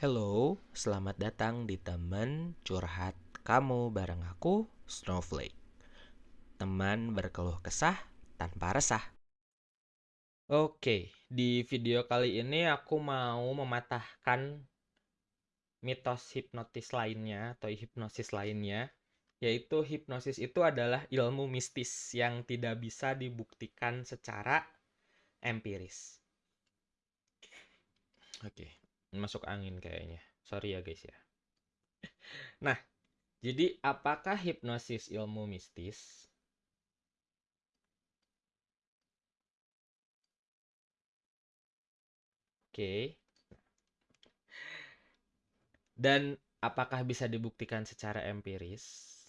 Hello, selamat datang di teman curhat kamu bareng aku, Snowflake. Teman berkeluh kesah tanpa resah. Oke, di video kali ini aku mau mematahkan mitos hipnotis lainnya atau hipnosis lainnya, yaitu hipnosis itu adalah ilmu mistis yang tidak bisa dibuktikan secara empiris. Oke, masuk angin kayaknya. Sorry ya guys ya. Nah, jadi apakah hipnosis ilmu mistis? Oke. Dan apakah bisa dibuktikan secara empiris?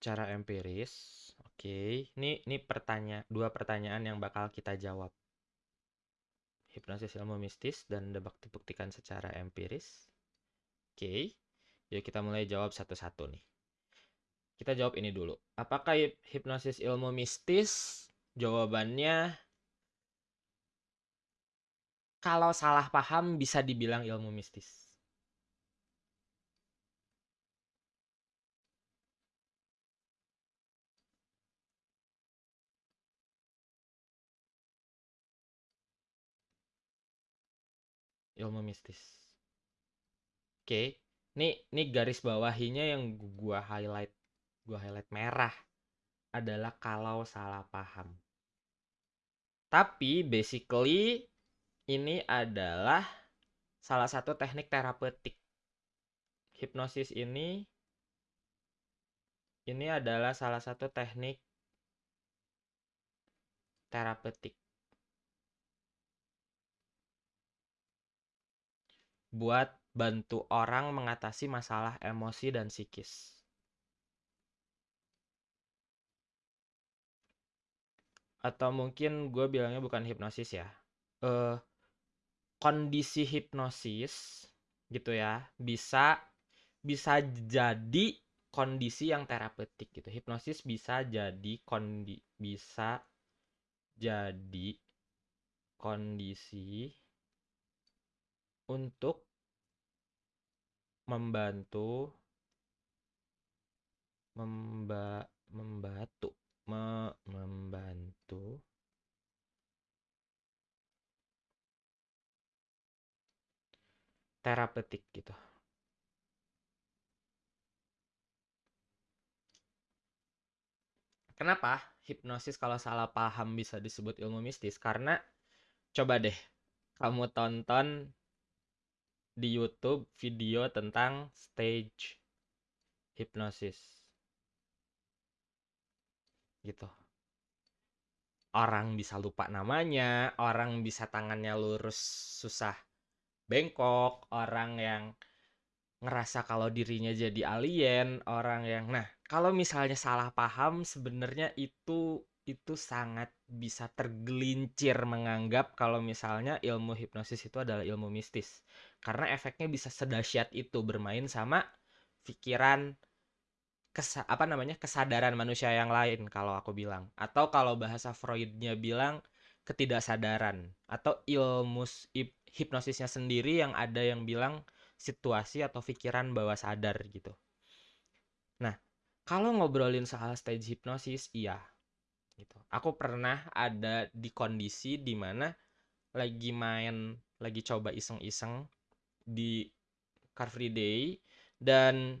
Secara empiris. Oke, ini ini pertanyaan dua pertanyaan yang bakal kita jawab. Hipnosis ilmu mistis dan debak dibuktikan secara empiris. Oke, yuk kita mulai jawab satu-satu nih. Kita jawab ini dulu. Apakah hipnosis ilmu mistis? Jawabannya kalau salah paham bisa dibilang ilmu mistis. Ilmu mistis. Oke, nih nih garis bawahinya yang gua highlight, gua highlight merah adalah kalau salah paham. Tapi basically ini adalah salah satu teknik terapeutik. Hipnosis ini ini adalah salah satu teknik terapeutik. Buat bantu orang mengatasi masalah emosi dan psikis. Atau mungkin gue bilangnya bukan hipnosis ya. Uh, kondisi hipnosis gitu ya bisa bisa jadi kondisi yang terapeutik gitu. Hipnosis bisa jadi kondi bisa jadi kondisi untuk membantu memba membantu me, membantu terapeutik gitu. Kenapa hipnosis kalau salah paham bisa disebut ilmu mistis? Karena coba deh kamu tonton di YouTube video tentang stage hipnosis. Gitu. Orang bisa lupa namanya, orang bisa tangannya lurus susah bengkok, orang yang ngerasa kalau dirinya jadi alien, orang yang nah, kalau misalnya salah paham sebenarnya itu itu sangat bisa tergelincir menganggap kalau misalnya ilmu hipnosis itu adalah ilmu mistis. Karena efeknya bisa sedahsyat itu bermain sama pikiran kesa apa namanya kesadaran manusia yang lain kalau aku bilang atau kalau bahasa Freudnya bilang ketidaksadaran atau ilmu hipnosisnya sendiri yang ada yang bilang situasi atau pikiran bawah sadar gitu. Nah, kalau ngobrolin soal stage hipnosis, iya, gitu. Aku pernah ada di kondisi di mana lagi main, lagi coba iseng-iseng di Car Free Day dan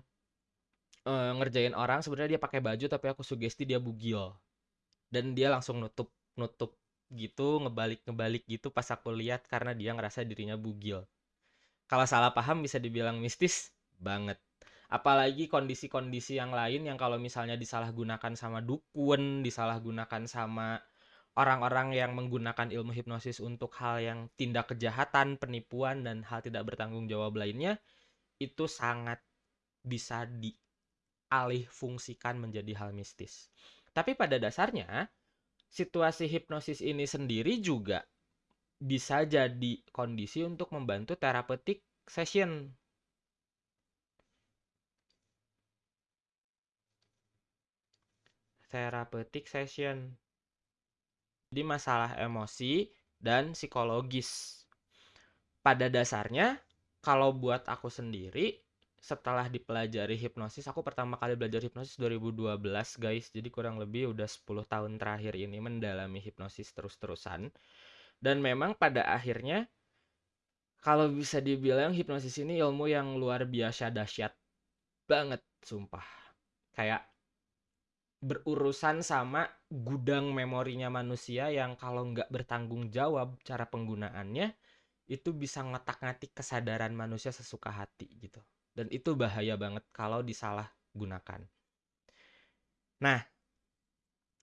e, ngerjain orang sebenarnya dia pakai baju tapi aku sugesti dia bugil. Dan dia langsung nutup nutup gitu ngebalik ngebalik gitu pas aku lihat karena dia ngerasa dirinya bugil. Kalau salah paham bisa dibilang mistis banget apalagi kondisi-kondisi yang lain yang kalau misalnya disalahgunakan sama dukun disalahgunakan sama orang-orang yang menggunakan ilmu hipnosis untuk hal yang tindak kejahatan, penipuan dan hal tidak bertanggung jawab lainnya itu sangat bisa dialih fungsikan menjadi hal mistis. Tapi pada dasarnya situasi hipnosis ini sendiri juga bisa jadi kondisi untuk membantu therapeutic session. Therapeutic session. Jadi masalah emosi dan psikologis. Pada dasarnya, kalau buat aku sendiri, setelah dipelajari hipnosis, aku pertama kali belajar hipnosis 2012 guys, jadi kurang lebih udah 10 tahun terakhir ini mendalami hipnosis terus-terusan. Dan memang pada akhirnya, kalau bisa dibilang hipnosis ini ilmu yang luar biasa dahsyat banget, sumpah. Kayak berurusan sama gudang memorinya manusia yang kalau nggak bertanggung jawab cara penggunaannya itu bisa ngotak-ngatik kesadaran manusia sesuka hati gitu. Dan itu bahaya banget kalau disalah gunakan nah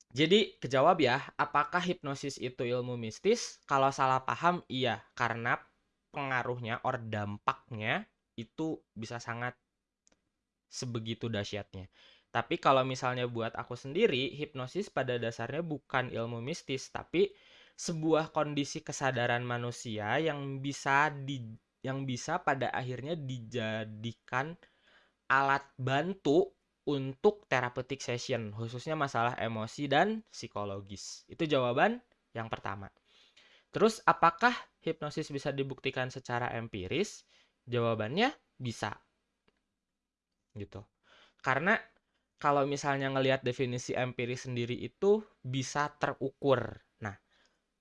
jadi kejawab ya apakah hipnosis itu ilmu mistis? Kalau salah paham iya. Karena pengaruhnya or dampaknya itu bisa sangat sebegitu dahsyatnya tapi kalau misalnya buat aku sendiri, hipnosis pada dasarnya bukan ilmu mistis, tapi sebuah kondisi kesadaran manusia yang bisa di yang bisa pada akhirnya dijadikan alat bantu untuk therapeutic session, khususnya masalah emosi dan psikologis. Itu jawaban yang pertama. Terus apakah hipnosis bisa dibuktikan secara empiris? Jawabannya bisa. Gitu. Karena kalau misalnya ngelihat definisi empiris sendiri itu bisa terukur. Nah,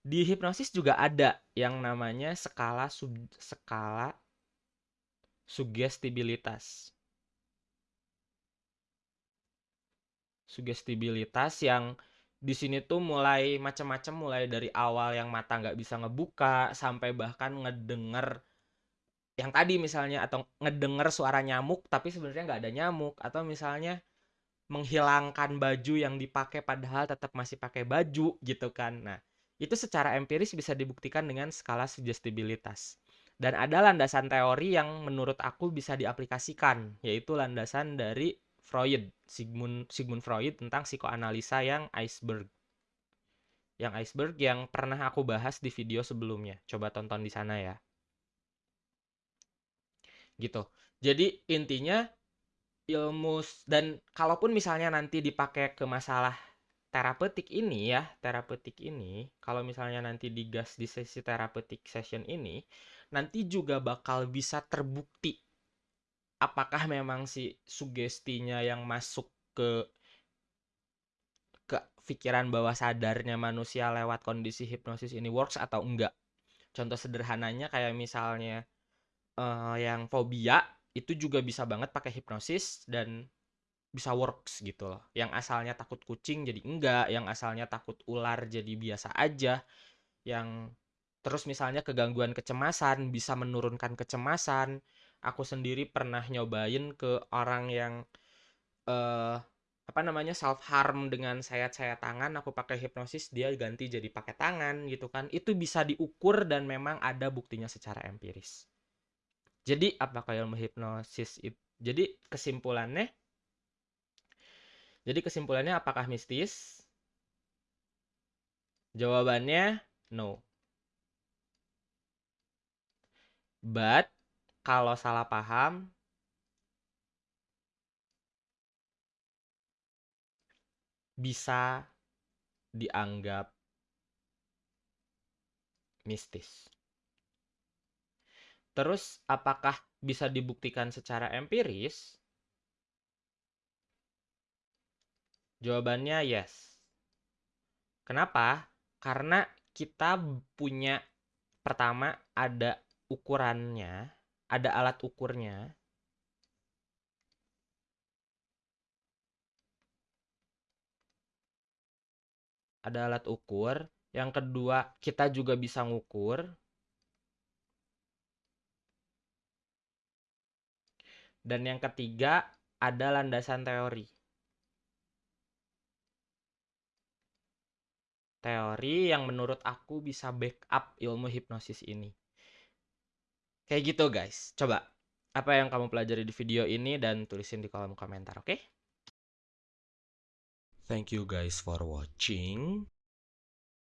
di hipnosis juga ada yang namanya skala sub, skala sugestibilitas. Sugestibilitas yang di sini tuh mulai macam-macam mulai dari awal yang mata nggak bisa ngebuka sampai bahkan ngedenger yang tadi misalnya atau ngedenger suara nyamuk tapi sebenarnya nggak ada nyamuk atau misalnya menghilangkan baju yang dipakai padahal tetap masih pakai baju gitu kan. Nah, itu secara empiris bisa dibuktikan dengan skala sugestibilitas. Dan ada landasan teori yang menurut aku bisa diaplikasikan, yaitu landasan dari Freud, Sigmund Sigmund Freud tentang psikoanalisa yang iceberg. Yang iceberg yang pernah aku bahas di video sebelumnya. Coba tonton di sana ya. Gitu. Jadi intinya ilmu dan kalaupun misalnya nanti dipakai ke masalah terapeutik ini ya, terapeutik ini, kalau misalnya nanti digas di sesi terapeutik session ini, nanti juga bakal bisa terbukti apakah memang si sugestinya yang masuk ke ke pikiran bawah sadarnya manusia lewat kondisi hipnosis ini works atau enggak. Contoh sederhananya kayak misalnya uh, yang fobia itu juga bisa banget pakai hipnosis dan bisa works gitu loh. Yang asalnya takut kucing jadi enggak, yang asalnya takut ular jadi biasa aja. Yang terus misalnya kegangguan kecemasan bisa menurunkan kecemasan. Aku sendiri pernah nyobain ke orang yang uh, apa namanya self harm dengan sayat-sayat tangan aku pakai hipnosis dia ganti jadi pakai tangan gitu kan itu bisa diukur dan memang ada buktinya secara empiris jadi apakah ilmu hipnosis? Jadi kesimpulannya Jadi kesimpulannya apakah mistis? Jawabannya no. But kalau salah paham bisa dianggap mistis. Terus apakah bisa dibuktikan secara empiris? Jawabannya yes. Kenapa? Karena kita punya pertama ada ukurannya, ada alat ukurnya. Ada alat ukur. Yang kedua, kita juga bisa ngukur Dan yang ketiga ada landasan teori. Teori yang menurut aku bisa backup ilmu hipnosis ini. Kayak gitu guys. Coba, apa yang kamu pelajari di video ini dan tulisin di kolom komentar, oke? Okay? Thank you guys for watching.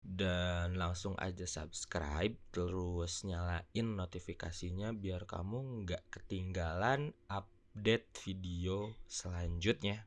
Dan langsung aja subscribe terus nyalain notifikasinya biar kamu nggak ketinggalan update video selanjutnya.